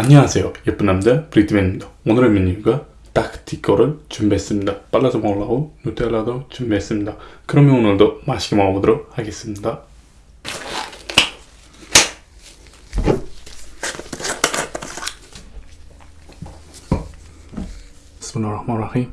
안녕하세요. 예쁜 남자 브리트맨입니다. 오늘의 메뉴가 닭티거를 준비했습니다. 빨라서 먹으려고 누텔라도 준비했습니다. 그러면 오늘도 맛있게 먹어보도록 하겠습니다. 스노라마라히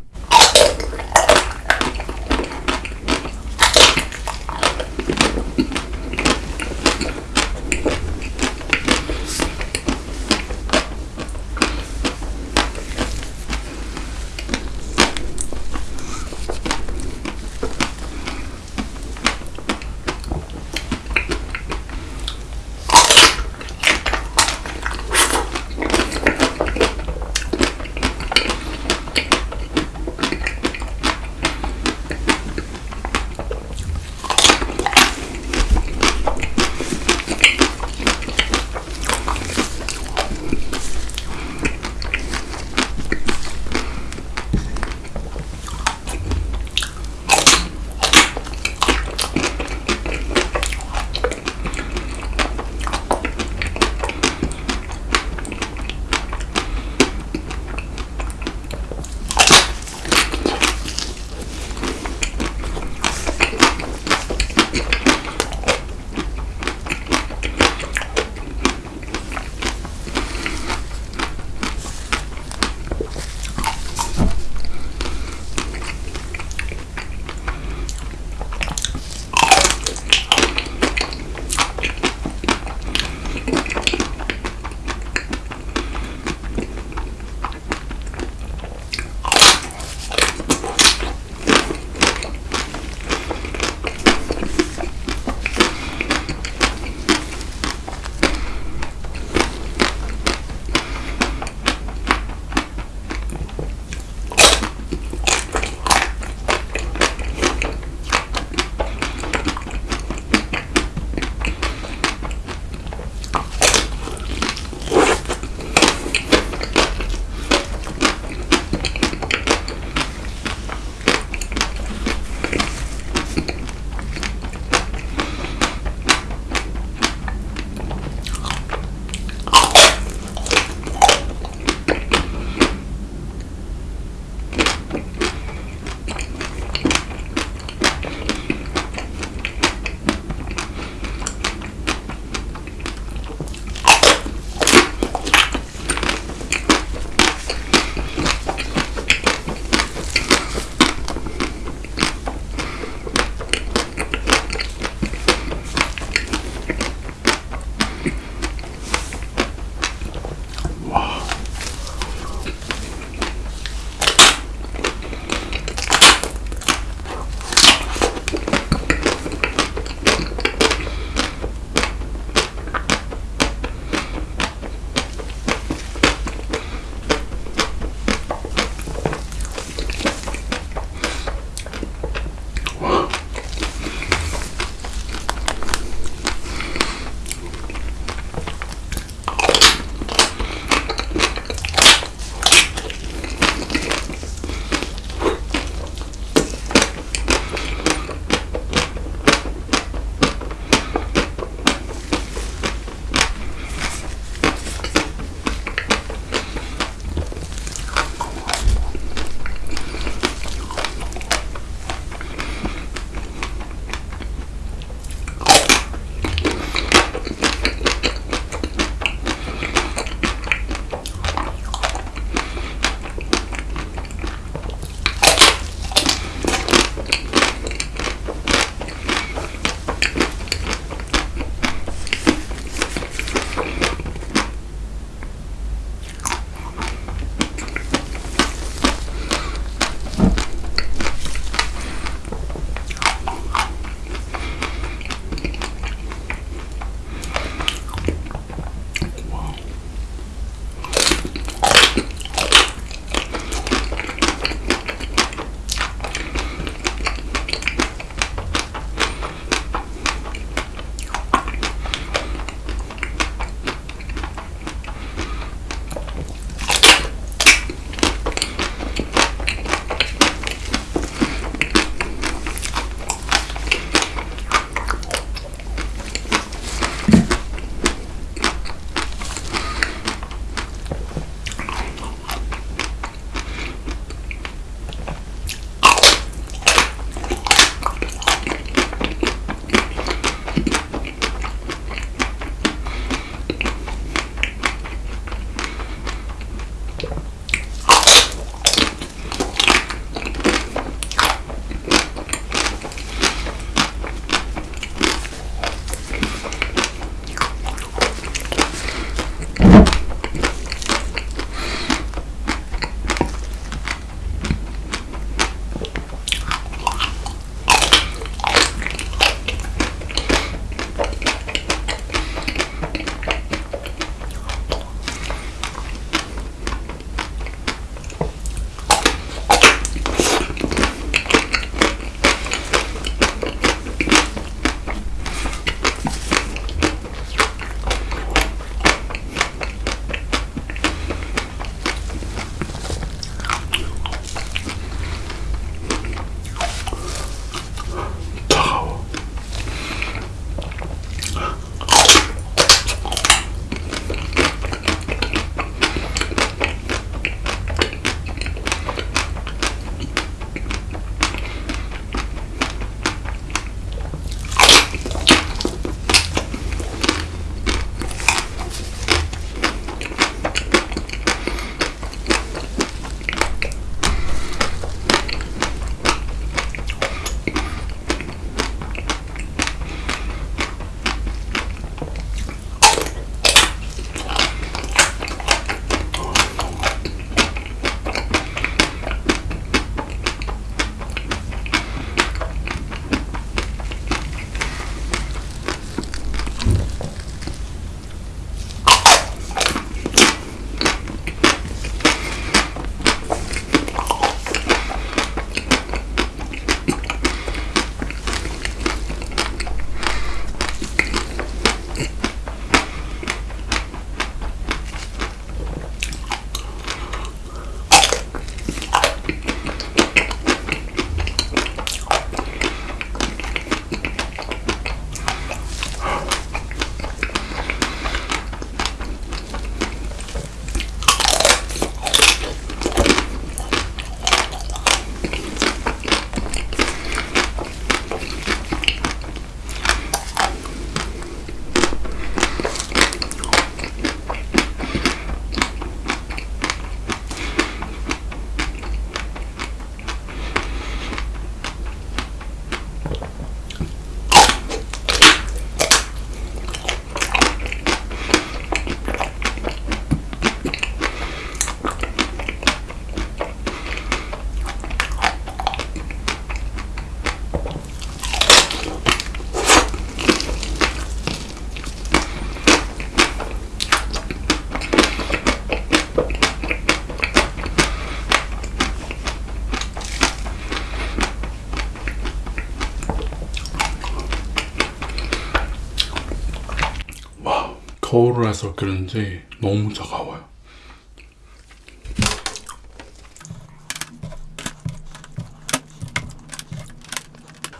와, 거울에서 그런지 너무 차가워요.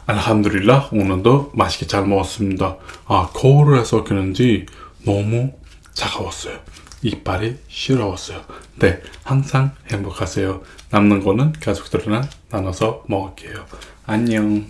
알함두릴라 오늘도 맛있게 잘 먹었습니다. 아 거울에서 그런지 너무 차가웠어요. 이빨이 시려웠어요. 네, 항상 행복하세요. 남는 거는 가족들이랑 나눠서 먹을게요. 안녕.